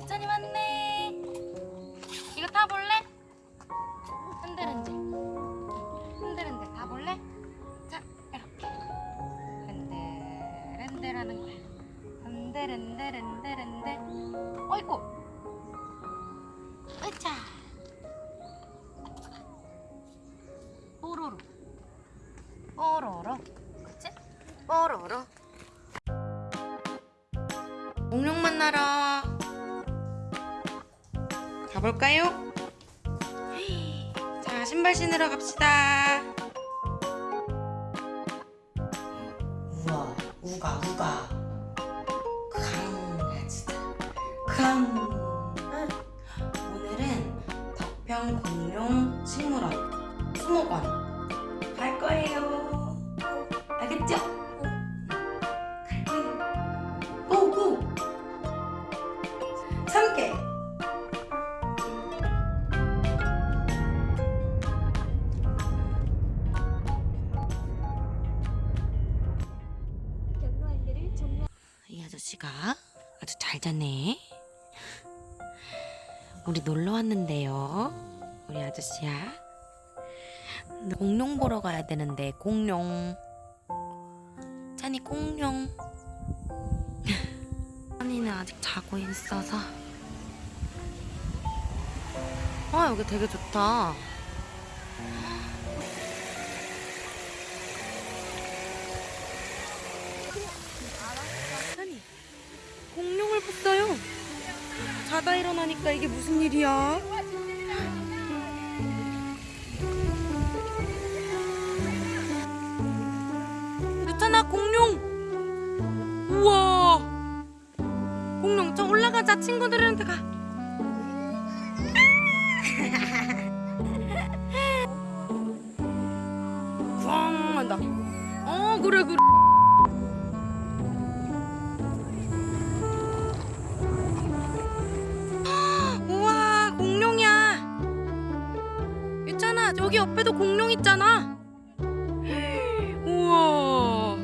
유찬이 왔네. 이거 타볼래? 흔들흔들. 흔들흔들 타볼래? 자, 이렇게. 흔들흔들 하는 거야. 흔들흔들 흔들흔들. 어이구. 가볼까요? 자 신발 신으러 갑시다. 우와 우가 우가. 강아지다 강 오늘은 덕평 공룡 식물원 수목원 갈 거예요. 알겠죠? 갈거 잤네. 우리 놀러 왔는데요. 우리 아저씨야. 공룡 보러 가야 되는데 공룡. 찬이 공룡. 찬이는 아직 자고 있어서. 아 여기 되게 좋다. 공룡을 봤어요. 자다 일어나니까 이게 무슨 일이야? 유찬아 공룡. 우와. 공룡 저 올라가자 친구들한테 가. 꽝 한다. 어 그래 그래. 여기 옆에도 공룡 있잖아. 우와.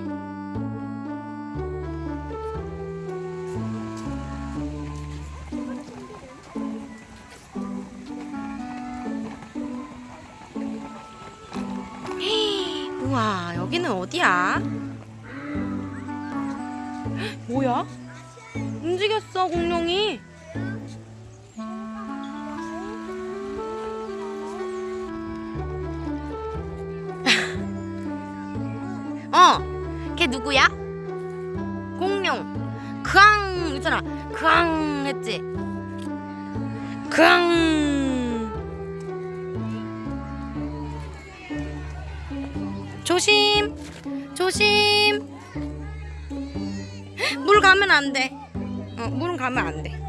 우와 여기는 어디야? 뭐야? 움직였어 공룡이 누구야? 공룡. 크앙 있잖아. 크앙 했지. 크앙. 조심. 조심. 물 가면 안 돼. 어, 물은 가면 안 돼.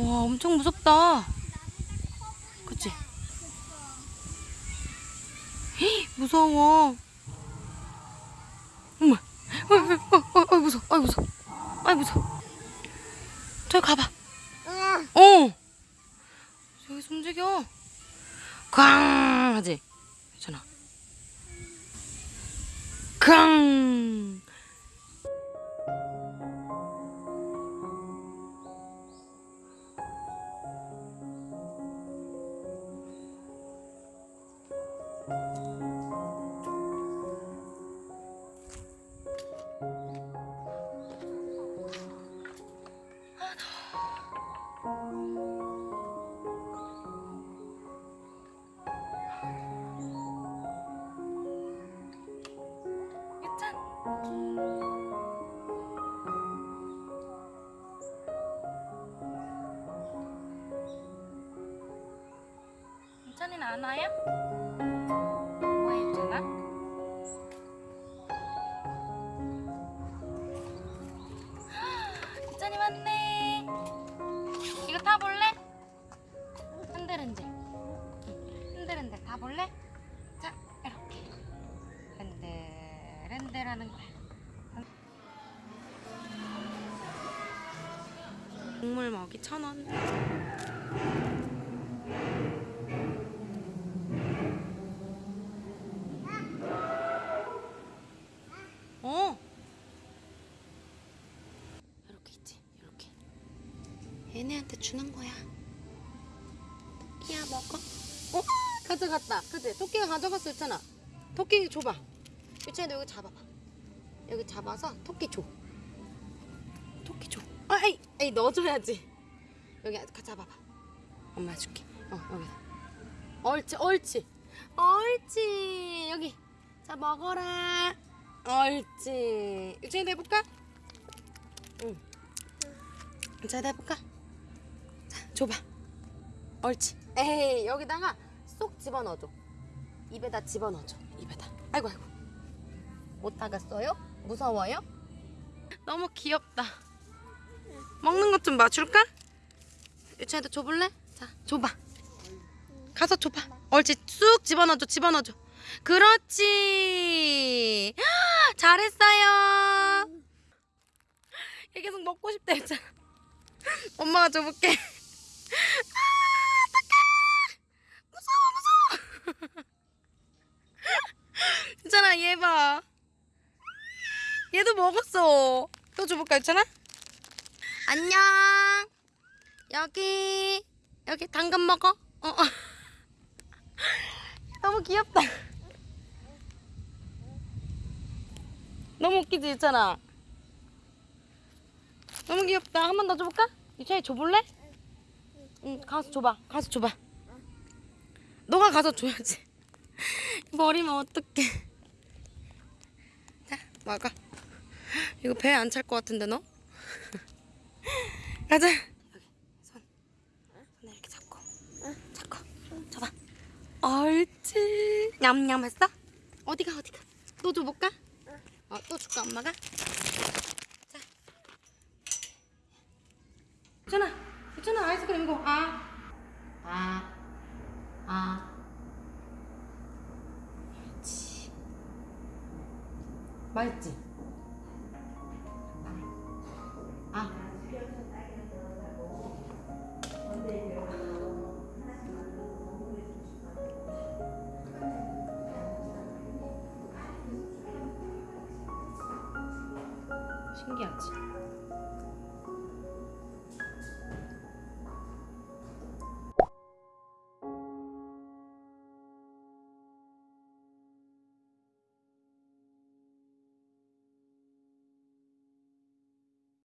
와, 엄청 무섭다. 그치? 히, 무서워. 어머, 어, 어, 어, 어, 무서워, 아, 무서워, 아, 무서워. 저기 가봐. 어. 저기서 움직여. 쾅 하지. 괜찮아. 쾅. 않아요? 국물 먹이 천원. 어. 이렇게 있지. 이렇게. 얘네한테 주는 거야. 토끼야 먹어. 어? 가져갔다. 그치? 토끼가 가져갔어 있잖아. 토끼 줘봐. 유치한도 여기 잡아봐. 여기 잡아서 토끼 줘. 토끼 줘. 아, 에이, 에이 넣어줘야지. 여기 가 잡아봐. 엄마 줄게. 어 여기. 옳지, 옳지, 옳지. 여기. 자 먹어라. 옳지. 유치한도 해볼까? 응. 자, 해볼까? 자, 줘봐. 옳지. 에이, 여기다가 쏙 집어넣어줘. 입에다 집어넣어줘. 입에다. 아이고, 아이고. 못 타갔어요? 무서워요? 너무 귀엽다. 먹는 것 좀 맞출까? 유치한테 줘볼래? 자, 줘봐. 가서 줘봐. 옳지. 쑥 집어넣어줘. 집어넣어줘. 그렇지. 잘했어요. 얘 계속 먹고 싶다 했잖아. 엄마가 줘볼게. 아, 어떡해. 무서워, 무서워. 있잖아, 얘 봐. 얘도 먹었어. 또 줘볼까, 있잖아? 안녕. 여기, 여기 당근 먹어. 어, 어. 너무 귀엽다. 너무 웃기지, 있잖아. 너무 귀엽다. 한 번 더 줘볼까? 유찬이 줘볼래? 응, 가서 줘봐. 가서 줘봐. 너가 가서 줘야지. 머리면 어떡해. 자, 먹어. 이거 배에 안찰 것 같은데, 너? 가자. 옳지. 냠냠 했어? 어디가, 어디가? 또 줘볼까? 어, 또 줄까, 엄마가? 자. 유찬아, 유찬아, 아이스크림 이거. 아. 아. 아. 그렇지. 맛있지? 신기하지?